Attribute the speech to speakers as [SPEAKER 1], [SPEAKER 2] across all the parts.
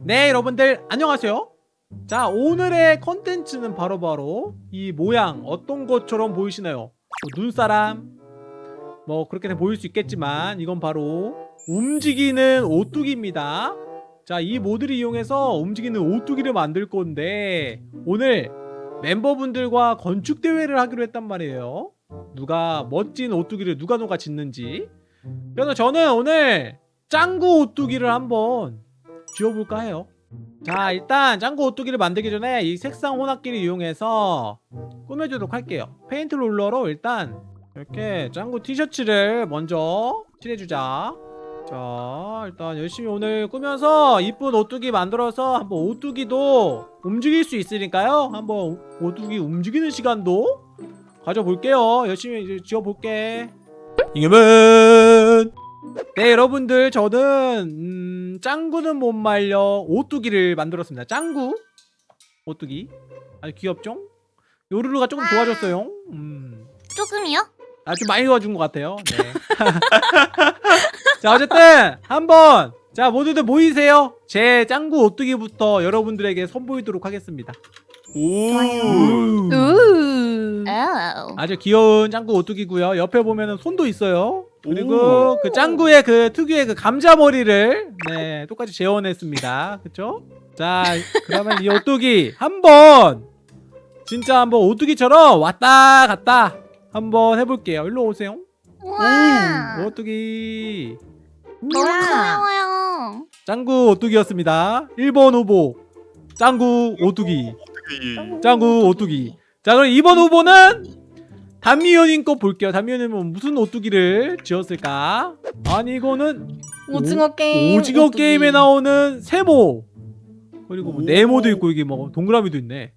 [SPEAKER 1] 네 여러분들 안녕하세요. 자 오늘의 컨텐츠는 바로 바로 이 모양 어떤 것처럼 보이시나요? 뭐 눈사람? 뭐 그렇게 보일 수 있겠지만 이건 바로 움직이는 오뚜기입니다. 자 이 모드를 이용해서 움직이는 오뚜기를 만들 건데 오늘 멤버분들과 건축 대회를 하기로 했단 말이에요. 누가 멋진 오뚜기를 누가 누가 짓는지. 그래서 저는 오늘 짱구 오뚜기를 한번 지워볼까 해요? 자 일단 짱구 오뚜기를 만들기 전에 이 색상 혼합기를 이용해서 꾸며주도록 할게요. 페인트 롤러로 일단 이렇게 짱구 티셔츠를 먼저 칠해주자. 자 일단 열심히 오늘 꾸며서 이쁜 오뚜기 만들어서 한번 오뚜기도 움직일 수 있으니까요. 한번 오뚜기 움직이는 시간도 가져볼게요. 열심히 지워볼게. 이겨면 네 여러분들 저는 음, 짱구는 못 말려 오뚜기를 만들었습니다 짱구 오뚜기 아주 귀엽죠? 요루루가 조금 도와줬어요 음.
[SPEAKER 2] 조금이요?
[SPEAKER 1] 아주 많이 도와준 것 같아요 네. 자 어쨌든 한번 자 모두들 모이세요 제 짱구 오뚜기부터 여러분들에게 선보이도록 하겠습니다. 우.
[SPEAKER 3] 우.
[SPEAKER 2] 오.
[SPEAKER 1] 아주 귀여운 짱구 오뚜기고요 옆에 보면은 손도 있어요 그리고 그 짱구의 그 특유의 그 감자 머리를 네 똑같이 재현했습니다. 그쵸? 자 그러면 이 오뚜기 한번 진짜 한번 오뚜기처럼 왔다 갔다 한번 해볼게요. 일로 오세요.
[SPEAKER 2] 우와.
[SPEAKER 1] 오뚜기.
[SPEAKER 2] 너무. 귀여워요.
[SPEAKER 1] 짱구 오뚜기였습니다. 1번 후보 짱구 오뚜기. 짱구 오뚜기. 자 그럼 2번 후보는 단미연인 거 볼게요 단미연님은 무슨 오뚜기를 지었을까 아니 이거는
[SPEAKER 3] 오징어 게임.
[SPEAKER 1] 오징어
[SPEAKER 3] 오뚜기.
[SPEAKER 1] 게임에 나오는 세모 그리고 뭐
[SPEAKER 4] 오.
[SPEAKER 1] 네모도 있고 여기 뭐 동그라미도 있네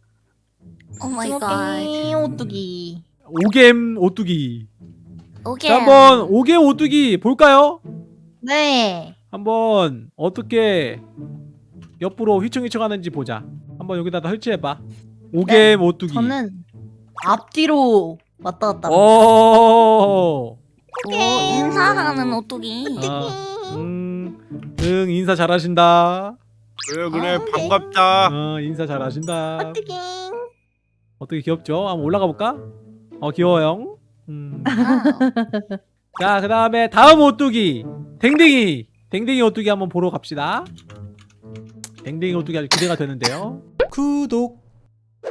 [SPEAKER 3] oh my
[SPEAKER 2] god.
[SPEAKER 3] 게임 오뚜기.
[SPEAKER 1] 오겜 오뚜기
[SPEAKER 2] 오케이.
[SPEAKER 1] 자 한번 오겜 오뚜기 볼까요?
[SPEAKER 3] 네.
[SPEAKER 1] 한번 어떻게 옆으로 휘청휘청 하는지 보자 한번 여기다 설치해봐 오겜 오뚜기
[SPEAKER 3] 저는 앞뒤로 왔다 갔다.
[SPEAKER 1] 어. 오.
[SPEAKER 2] 오, 인사하는 오뚜기.
[SPEAKER 1] 아, 음, 응 인사 잘하신다.
[SPEAKER 4] 그래 그래
[SPEAKER 3] 어, 네.
[SPEAKER 4] 반갑다
[SPEAKER 1] 어 인사 잘하신다.
[SPEAKER 3] 오뚜기.
[SPEAKER 1] 어떻게 귀엽죠? 한번 올라가 볼까? 어 귀여워요. 음.
[SPEAKER 2] wow.
[SPEAKER 1] 자 그다음에 다음 오뚜기 댕댕이 댕댕이 오뚜기 한번 보러 갑시다. 댕댕이 오뚜기 아주 기대가 되는데요. 구독.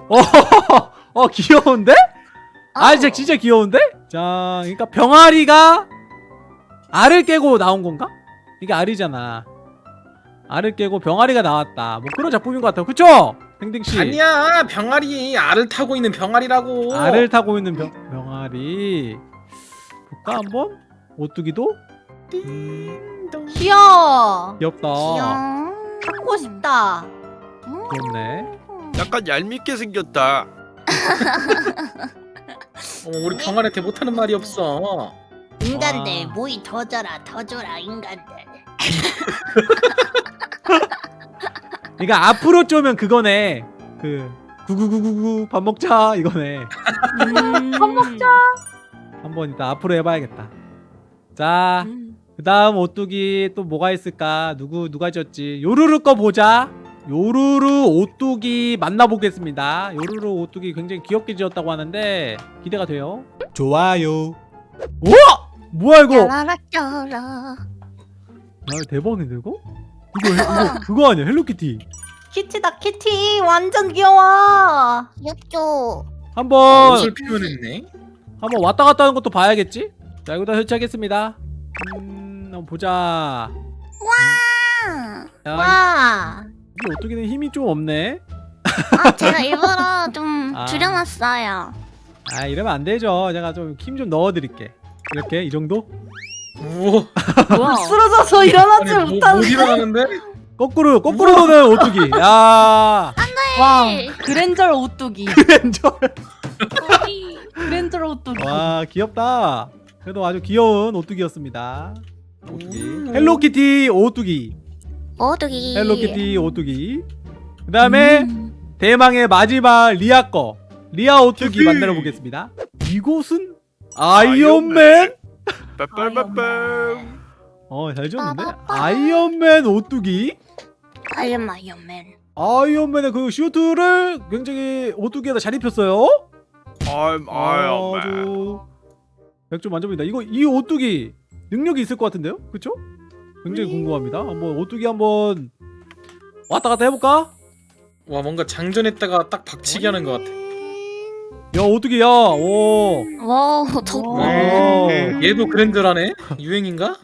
[SPEAKER 1] 어, 어 귀여운데? 아 진짜 진짜 귀여운데? 자 그러니까 병아리가 알을 깨고 나온 건가? 이게 알이잖아. 알을 깨고 병아리가 나왔다. 뭐 그런 작품인 것 같아요. 그쵸? 댕댕씨.
[SPEAKER 5] 아니야 병아리 알을 타고 있는 병아리라고
[SPEAKER 1] 알을 타고 있는 병, 병아리. 볼까 한번? 오뚜기도? 음,
[SPEAKER 3] 귀여워.
[SPEAKER 1] 귀엽다.
[SPEAKER 2] 귀여워.
[SPEAKER 3] 갖고 싶다.
[SPEAKER 2] 음.
[SPEAKER 1] 귀엽네.
[SPEAKER 4] 약간 얄밉게 생겼다
[SPEAKER 5] 어, 우리 병아리한테 못하는 말이 없어
[SPEAKER 2] 인간들
[SPEAKER 1] 와.
[SPEAKER 2] 모이 더 줘라 더 줘라 인간들.
[SPEAKER 1] 그러니까 앞으로 쪼면 그거네. 그 구구구구구 밥 먹자 이거네.
[SPEAKER 2] 음.
[SPEAKER 3] 밥 먹자.
[SPEAKER 1] 한번 이따 앞으로 해봐야겠다. 자,
[SPEAKER 2] 음.
[SPEAKER 1] 그 다음 오뚜기 또 뭐가 있을까? 누구 누가 지었지? 요루루 거 보자. 요루루 오뚜기 만나보겠습니다. 요루루 오뚜기 굉장히 귀엽게 지었다고 하는데 기대가 돼요. 좋아요. 우와! 뭐야 이거?
[SPEAKER 2] 짜라.
[SPEAKER 1] 아 대박인데 이거? 이거 헬- 이거 그거 아니야 헬로키티.
[SPEAKER 3] 키티다 키티. 완전 귀여워.
[SPEAKER 2] 귀엽죠.
[SPEAKER 1] 한번
[SPEAKER 5] 옷을 표현했네
[SPEAKER 1] 한번 왔다 갔다 하는 것도 봐야겠지? 자 이거 다 설치하겠습니다. 음, 한번 보자.
[SPEAKER 2] 아.
[SPEAKER 1] 야,
[SPEAKER 3] 와.
[SPEAKER 1] 이 오뚜기는 힘이 좀 없네.
[SPEAKER 2] 아 제가 일부러 좀
[SPEAKER 1] 아.
[SPEAKER 2] 줄여놨어요.
[SPEAKER 1] 아 이러면 안 되죠. 제가 좀 힘 좀 넣어드릴게. 이렇게 이 정도?
[SPEAKER 5] 우와
[SPEAKER 3] 뭐야? 쓰러져서 일어나지
[SPEAKER 5] 아니, 뭐, 못
[SPEAKER 3] 못하는.
[SPEAKER 5] 일어나는데?
[SPEAKER 1] 거꾸로 거꾸로 도는 오뚜기. 야
[SPEAKER 3] 와. 그랜저 오뚜기.
[SPEAKER 1] 렌저.
[SPEAKER 3] 그랜저 오뚜기.
[SPEAKER 1] 와 귀엽다. 그래도 아주 귀여운 오뚜기였습니다. 오뚜기.
[SPEAKER 5] 음.
[SPEAKER 1] 헬로키티 오뚜기.
[SPEAKER 2] 오뚜기.
[SPEAKER 1] 헬로키티 오뚜기. 그 다음에
[SPEAKER 2] 음.
[SPEAKER 1] 대망의 마지막 리아 거. 리아 오뚜기. 만들어 보겠습니다. 이곳은 아이언맨.
[SPEAKER 4] 빠빠빠빰
[SPEAKER 1] 어 잘 지었는데? 아이언맨 오뚜기.
[SPEAKER 2] 아이언 아이언맨.
[SPEAKER 1] 아이언맨의 그 슈트를 굉장히 오뚜기에다 잘 입혔어요.
[SPEAKER 4] I'm Iron Man.
[SPEAKER 1] 아주 100점 만점입니다. 이거 이 오뚜기 능력이 있을 것 같은데요? 그쵸? 굉장히 궁금합니다. 한번 오뚜기 한번 왔다 갔다 해볼까?
[SPEAKER 5] 와 뭔가 장전했다가 딱 박치기 하는 것 같아.
[SPEAKER 1] 야 오뚜기야. 오.
[SPEAKER 2] 와.
[SPEAKER 3] 와.
[SPEAKER 5] 얘도 그랜저라네? 유행인가?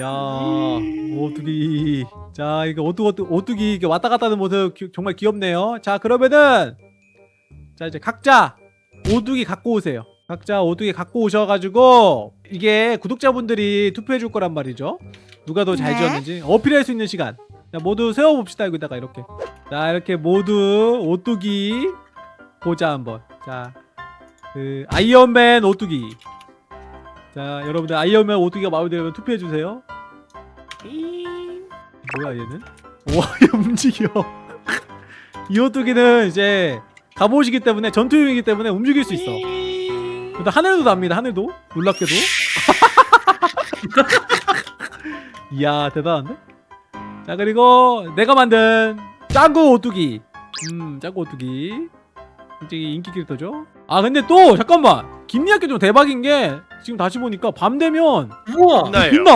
[SPEAKER 1] 야 오뚜기. 자 이거 오뚜 오뚜 오뚜기 이게 왔다 갔다 하는 모습 기- 정말 귀엽네요. 자 그러면은 자 이제 각자 오뚜기 갖고 오세요. 각자 오뚜기 갖고 오셔가지고 이게 구독자분들이 투표해 줄 거란 말이죠. 누가 더잘
[SPEAKER 2] 네.
[SPEAKER 1] 지었는지 어필할 수 있는 시간. 자 모두 세워봅시다 여기다가 이렇게. 자 이렇게 모두 오뚜기 보자 한번. 자 그 아이언맨 오뚜기. 자 여러분들 아이언맨 오뚜기가 마음에 들면 투표해 주세요. 뭐야 얘는? 와, 얘 움직여. 이 오뚜기는 이제 갑옷이기 때문에 전투용이기 때문에 움직일 수 있어. 근데 하늘도 납니다. 하늘도 놀랍게도. 이야 대단한데? 자 그리고 내가 만든 짱구 오뚜기. 음 짱구 오뚜기. 굉장히 인기 캐릭터죠. 아 근데 또 잠깐만 김리학교 좀 대박인 게 지금 다시 보니까 밤 되면
[SPEAKER 5] 우와!
[SPEAKER 4] 나요.
[SPEAKER 1] 빛나.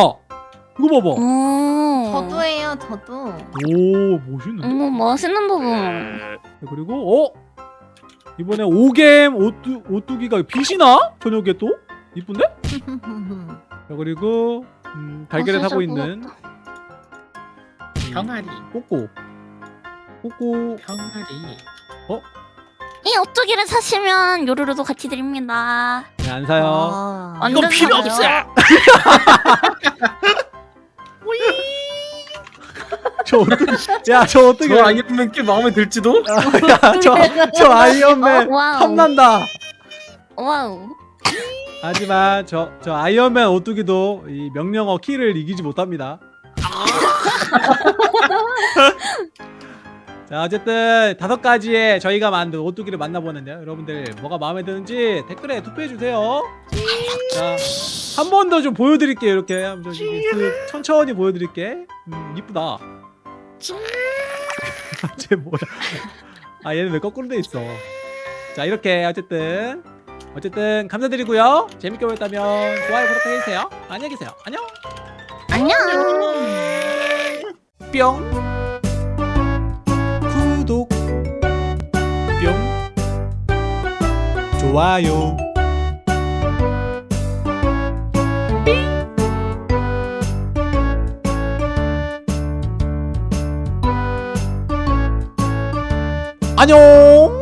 [SPEAKER 1] 이거 봐봐.
[SPEAKER 2] 오.
[SPEAKER 3] 저도예요 저도.
[SPEAKER 1] 오 멋있는데?
[SPEAKER 2] 어머 멋있는 부분.
[SPEAKER 4] 에,
[SPEAKER 1] 그리고 어 이번에 오겜 오뚜 오뚜기가 빛이 나 저녁에 또 이쁜데? 자, 그리고 음, 달걀을
[SPEAKER 2] 어,
[SPEAKER 1] 타고
[SPEAKER 2] 진짜
[SPEAKER 1] 있는
[SPEAKER 5] 병아리.
[SPEAKER 1] 꼬꼬 꼬꼬
[SPEAKER 5] 병아리.
[SPEAKER 2] 이 오뚜기를 사시면 요루루도 같이 드립니다.
[SPEAKER 1] 네, 안 사요.
[SPEAKER 3] 아.
[SPEAKER 4] 이건 필요
[SPEAKER 2] 사요.
[SPEAKER 4] 없어.
[SPEAKER 1] 저 오뚜기 야 저 오뚜기
[SPEAKER 5] 저 아이언맨 꽤 마음에 들지도?
[SPEAKER 1] 야 저 저 아이언맨
[SPEAKER 2] 어, wow.
[SPEAKER 1] 탐난다.
[SPEAKER 2] wow.
[SPEAKER 1] 하지만 저 저 아이언맨 오뚜기도 이 명령어 키를 이기지 못합니다. 자 어쨌든 다섯 가지의 저희가 만든 오뚜기를 만나보는데요. 여러분들 뭐가 마음에 드는지 댓글에 투표해 주세요. 자한 번 더 좀 보여드릴게요. 이렇게 좀쓱 천천히 보여드릴게. 음 이쁘다. 쟤 뭐야? 아 얘는 왜 거꾸로 돼 있어? 자 이렇게 어쨌든 어쨌든 감사드리고요. 재밌게 보셨다면 좋아요 구독해주세요. 안녕히 계세요. 안녕.
[SPEAKER 2] 안녕.
[SPEAKER 1] 뿅 구독 뿅 좋아요 안녕